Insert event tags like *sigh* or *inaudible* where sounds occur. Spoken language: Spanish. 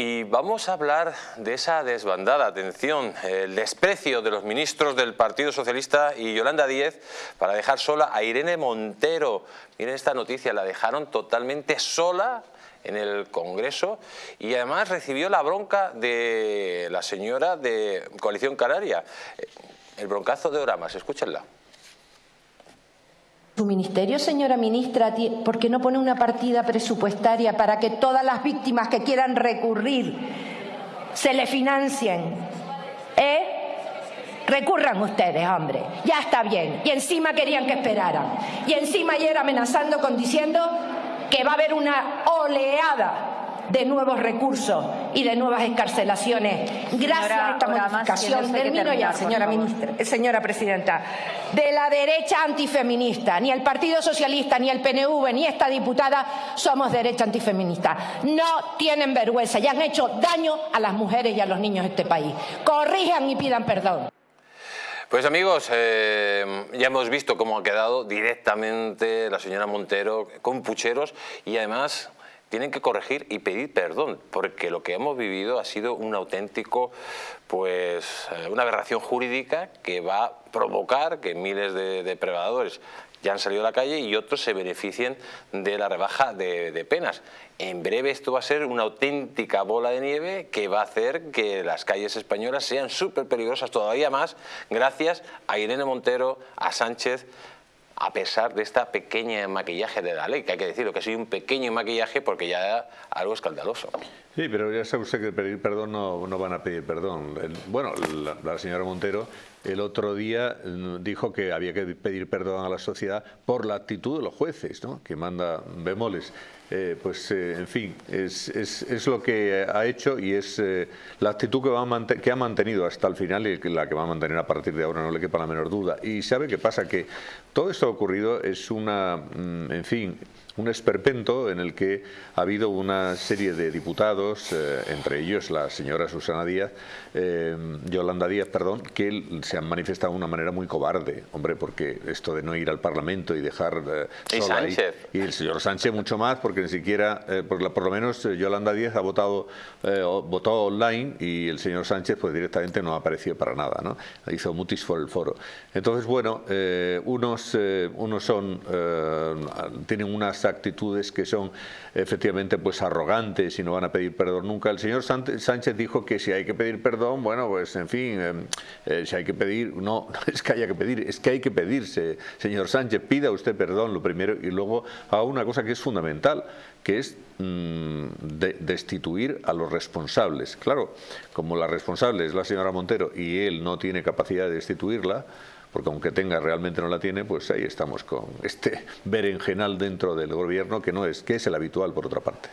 Y vamos a hablar de esa desbandada, atención, el desprecio de los ministros del Partido Socialista y Yolanda Díez para dejar sola a Irene Montero. Miren esta noticia, la dejaron totalmente sola en el Congreso y además recibió la bronca de la señora de Coalición Canaria. El broncazo de Oramas, escúchenla. Su ministerio, señora ministra, ¿por qué no pone una partida presupuestaria para que todas las víctimas que quieran recurrir se le financien? ¿Eh? Recurran ustedes, hombre. Ya está bien. Y encima querían que esperaran. Y encima ayer amenazando con diciendo que va a haber una oleada de nuevos recursos y de nuevas escarcelaciones gracias a esta modificación, termino ya, señora, ministra, eh, señora presidenta, de la derecha antifeminista. Ni el Partido Socialista, ni el PNV, ni esta diputada somos derecha antifeminista. No tienen vergüenza y han hecho daño a las mujeres y a los niños de este país. Corrijan y pidan perdón. Pues amigos, eh, ya hemos visto cómo ha quedado directamente la señora Montero con pucheros y además tienen que corregir y pedir perdón, porque lo que hemos vivido ha sido un auténtico, pues, eh, una aberración jurídica que va a provocar que miles de depredadores ya han salido a la calle y otros se beneficien de la rebaja de, de, penas. En breve esto va a ser una auténtica bola de nieve que va a hacer que las calles españolas sean súper peligrosas todavía más gracias a Irene Montero, a Sánchez, a pesar de esta pequeña maquillaje de la ley, que hay que decirlo, que soy un pequeño maquillaje porque ya algo escandaloso. Sí, pero ya sabe usted que pedir perdón no, no van a pedir perdón. Bueno, la, señora Montero el otro día mm, dijo que había que pedir perdón a la sociedad por la actitud de los jueces, ¿no? que manda bemoles. Eh, pues, eh, en fin, es, es, es, lo que ha hecho y es eh, la actitud que, va que ha mantenido hasta el final y la que va a mantener a partir de ahora, no le quepa la menor duda. Y sabe qué pasa, que todo esto ocurrido es una, mm, en fin, un esperpento en el que ha habido una serie de diputados, eh, entre ellos la señora Susana Díaz, eh, Yolanda Díaz, perdón, que se han manifestado de una manera muy cobarde, hombre, porque esto de no ir al Parlamento y dejar eh, ¿Y Sánchez? y el señor Sánchez mucho más, porque ni siquiera, por, la, por, lo menos Yolanda Díaz ha votado, votado online y el señor Sánchez pues directamente no ha aparecido para nada, ¿no? Hizo mutis por el foro. Entonces, bueno, unos, unos son, tienen unas actitudes que son efectivamente pues arrogantes y no van a pedir perdón nunca. El señor Sánchez dijo que si hay que pedir perdón, bueno, pues en fin, eh, eh, si hay que pedir, no, *laughs* no es que haya que pedir, es que hay que pedirse. Señor Sánchez, pida usted perdón lo primero y luego a una cosa que es fundamental, que es mm, de, destituir a los responsables. Claro, como la responsable es la señora Montero y él no tiene capacidad de destituirla, porque aunque tenga realmente no la tiene, pues ahí estamos con este berenjenal dentro del gobierno que no es, que es el habitual por otra parte.